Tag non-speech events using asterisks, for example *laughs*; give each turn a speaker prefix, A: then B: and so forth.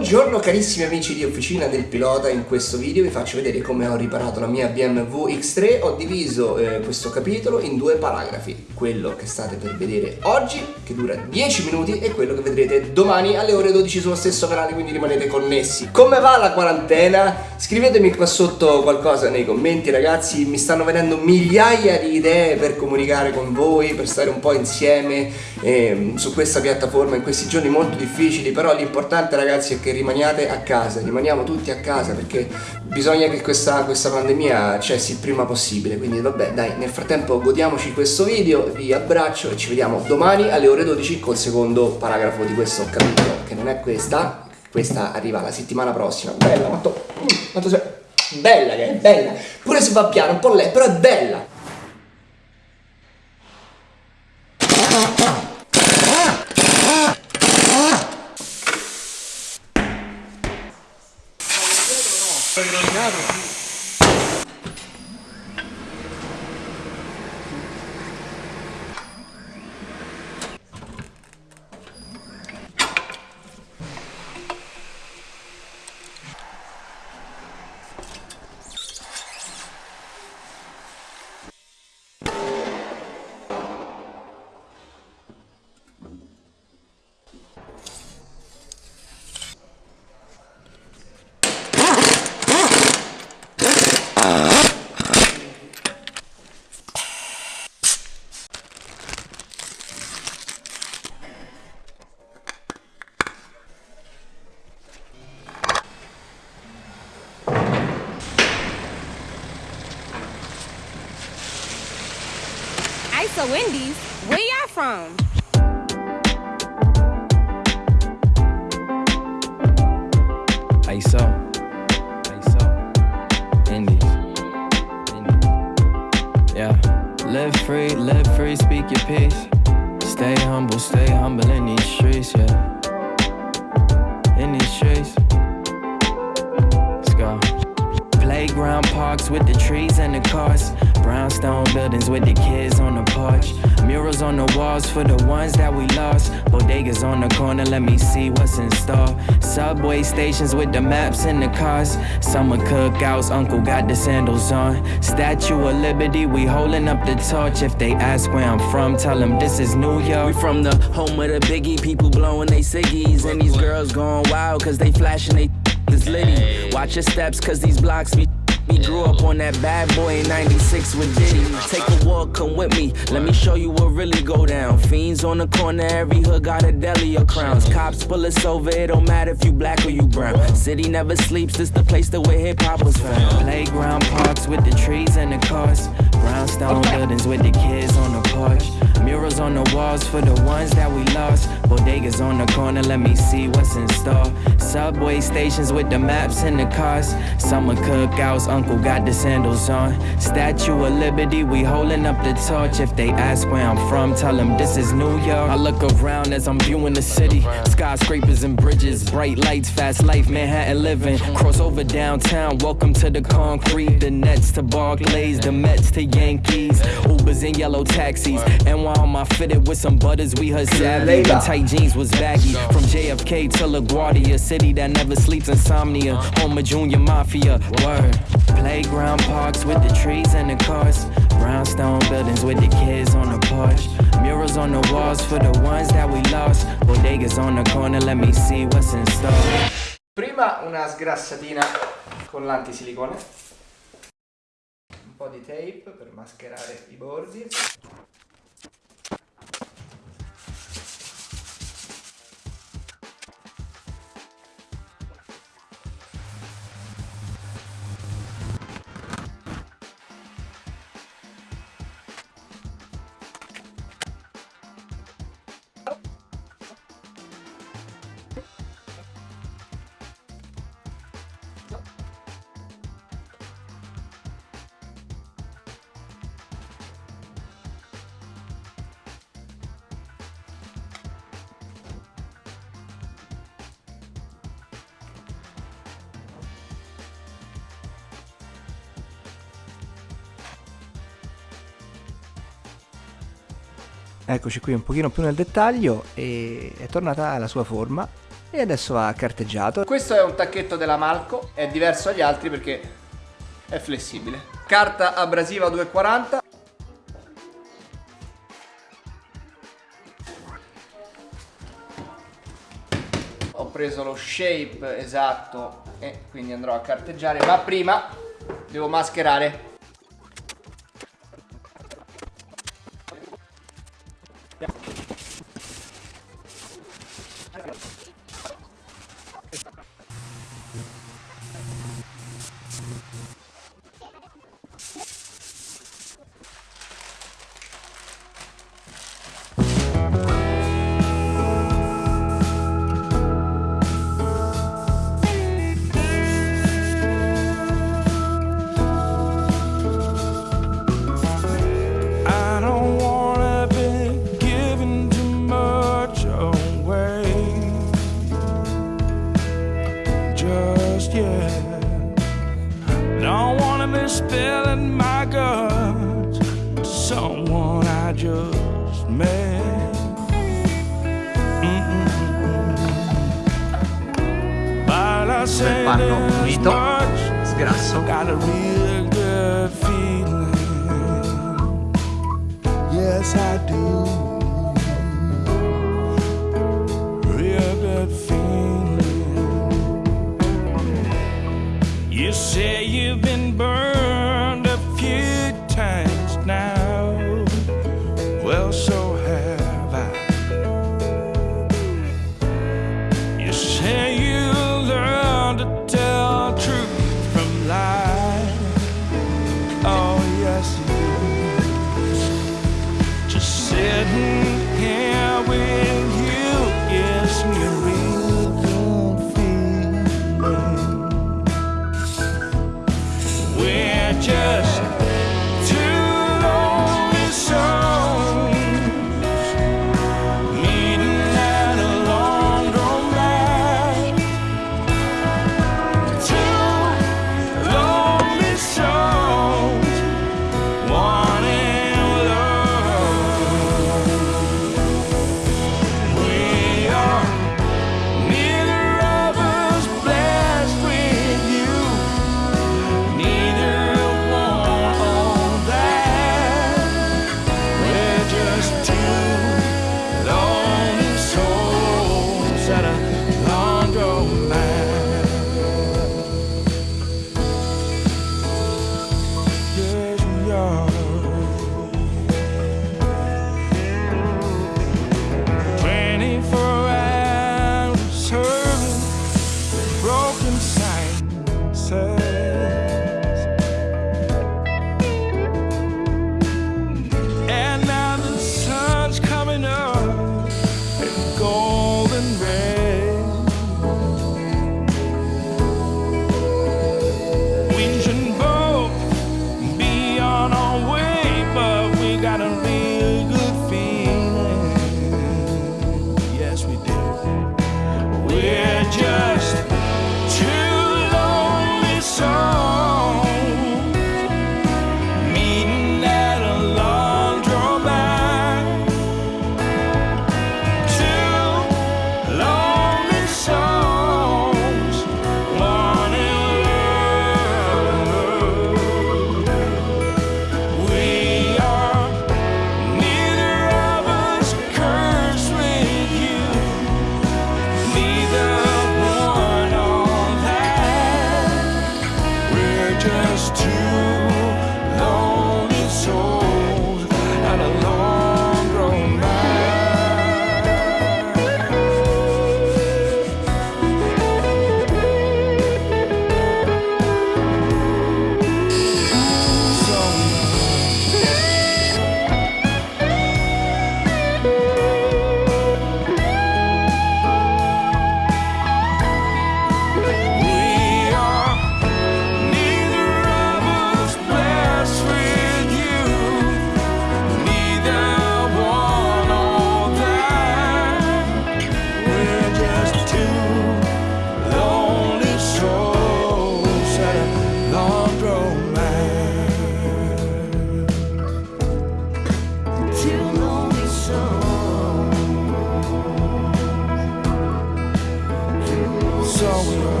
A: Buongiorno carissimi amici di Officina del Pilota, in questo video vi faccio vedere come ho riparato la mia BMW X3 Ho diviso eh, questo capitolo in due paragrafi. Quello che state per vedere oggi, che dura 10 minuti E quello che vedrete domani alle ore 12 sullo stesso canale, quindi rimanete connessi. Come va la quarantena? Scrivetemi qua sotto qualcosa nei commenti ragazzi. Mi stanno venendo migliaia di idee per comunicare con voi Per stare un po' insieme eh, su questa piattaforma in questi giorni molto difficili Però l'importante ragazzi è che rimaniate a casa, rimaniamo tutti a casa perché bisogna che questa, questa pandemia cessi il prima possibile. Quindi vabbè dai, nel frattempo godiamoci questo video, vi abbraccio e ci vediamo domani alle ore 12 col secondo paragrafo di questo capitolo, che non è questa, questa arriva la settimana prossima. Bella, quanto, quanto sei... Bella che è, bella. Pure se va piano, un po' lei, però è bella.
B: Obrigado.
C: Peace. Stay humble, stay humble in these streets, yeah. In these streets. Let's go. Playground parks with the trees and the cars. Brownstone buildings with the kids on the porch. Murals on the walls for the ones that we lost. Bodegas on the corner, let me see what's in store. Subway stations with the maps and the cars. Summer cookouts, Uncle got the sandals on. Statue of Liberty, we holding up the torch. If they ask where I'm from, tell them this is New York.
D: We from the home of the biggie, people blowing they ciggies. And these girls going wild, cause they flashing they *laughs* this litty. Watch your steps, cause these blocks be we grew up on that bad boy in 96 with Diddy. Take a walk, come with me. Let me show you what really go down. Fiends on the corner, every hood got a deli or crowns. Cops pull us over, it don't matter if you black or you brown. City never sleeps, this the place that where hip hop was found.
C: Playground parks with the trees and the cars. Brownstone buildings with the kids on the porch. Murals on the walls for the ones that we lost. Bodegas on the corner, let me see what's in store. Subway stations with the maps and the cars. Summer cookouts, uncle got the sandals on. Statue of Liberty, we holding up the torch. If they ask where I'm from, tell them this is New York. I look around as I'm viewing the city. Skyscrapers and bridges, bright lights, fast life, Manhattan living. Cross over downtown, welcome to the concrete. The Nets to Barclays, the Mets to Yankees. Ubers and yellow taxis. And while I'm fitted with some butters, we. And tight jeans was baggy. From JFK to LaGuardia, city that never sleeps, insomnia. Home of Junior Mafia, word. Playground parks with the trees and the cars. Brownstone buildings with the kids on the porch. Murals on the walls for the ones that we lost. Bodegas on the corner, let me see what's in store.
A: Prima una sgrassatina con l'antisilicone. Un po' di tape per mascherare i bordi. Eccoci qui un pochino più nel dettaglio e è tornata alla sua forma e adesso va carteggiato. Questo è un tacchetto della Malco, è diverso dagli altri perché è flessibile. Carta abrasiva 240. Ho preso lo shape esatto e quindi andrò a carteggiare, ma prima devo mascherare
B: But I say
A: panno
B: much.
A: sgrasso.
B: Yes, I do. Real good feeling. You say you've been burned do.